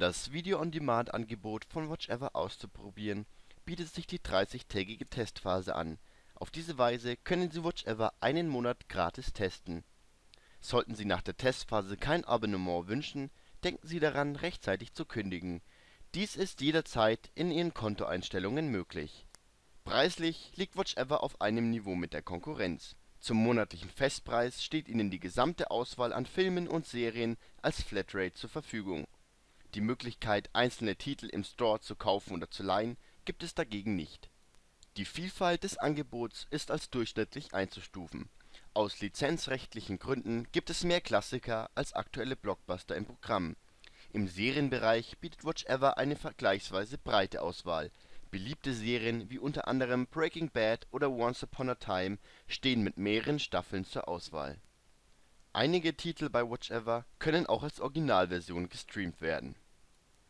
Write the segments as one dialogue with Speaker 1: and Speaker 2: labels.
Speaker 1: das Video-on-Demand-Angebot von Watchever auszuprobieren, bietet sich die 30-tägige Testphase an. Auf diese Weise können Sie Watchever einen Monat gratis testen. Sollten Sie nach der Testphase kein Abonnement wünschen, denken Sie daran, rechtzeitig zu kündigen. Dies ist jederzeit in Ihren Kontoeinstellungen möglich. Preislich liegt Watchever auf einem Niveau mit der Konkurrenz. Zum monatlichen Festpreis steht Ihnen die gesamte Auswahl an Filmen und Serien als Flatrate zur Verfügung. Die Möglichkeit einzelne Titel im Store zu kaufen oder zu leihen, gibt es dagegen nicht. Die Vielfalt des Angebots ist als durchschnittlich einzustufen. Aus lizenzrechtlichen Gründen gibt es mehr Klassiker als aktuelle Blockbuster im Programm. Im Serienbereich bietet Watchever eine vergleichsweise breite Auswahl. Beliebte Serien wie unter anderem Breaking Bad oder Once Upon a Time stehen mit mehreren Staffeln zur Auswahl. Einige Titel bei Watchever können auch als Originalversion gestreamt werden.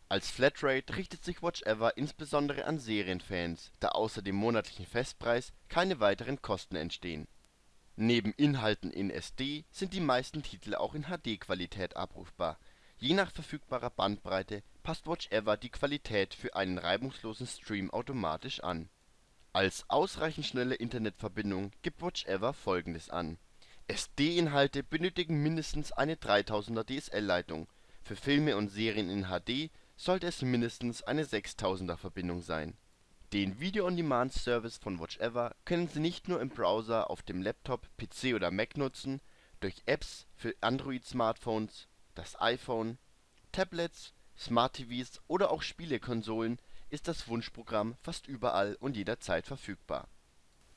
Speaker 1: Als Flatrate richtet sich Watchever insbesondere an Serienfans, da außer dem monatlichen Festpreis keine weiteren Kosten entstehen. Neben Inhalten in SD sind die meisten Titel auch in HD-Qualität abrufbar. Je nach verfügbarer Bandbreite passt Watchever die Qualität für einen reibungslosen Stream automatisch an. Als ausreichend schnelle Internetverbindung gibt Watchever folgendes an: SD-Inhalte benötigen mindestens eine 3000er-DSL-Leitung, für Filme und Serien in HD sollte es mindestens eine 6000er-Verbindung sein. Den Video-on-Demand-Service von Watchever können Sie nicht nur im Browser auf dem Laptop, PC oder Mac nutzen, durch Apps für Android-Smartphones, das iPhone, Tablets, Smart TVs oder auch Spielekonsolen ist das Wunschprogramm fast überall und jederzeit verfügbar.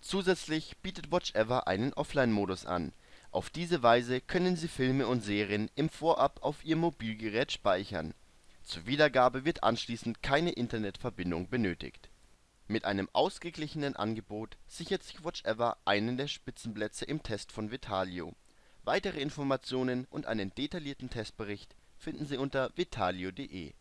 Speaker 1: Zusätzlich bietet Watchever einen Offline-Modus an. Auf diese Weise können Sie Filme und Serien im Vorab auf Ihr Mobilgerät speichern. Zur Wiedergabe wird anschließend keine Internetverbindung benötigt. Mit einem ausgeglichenen Angebot sichert sich Watchever einen der Spitzenplätze im Test von Vitalio. Weitere Informationen und einen detaillierten Testbericht finden Sie unter vitalio.de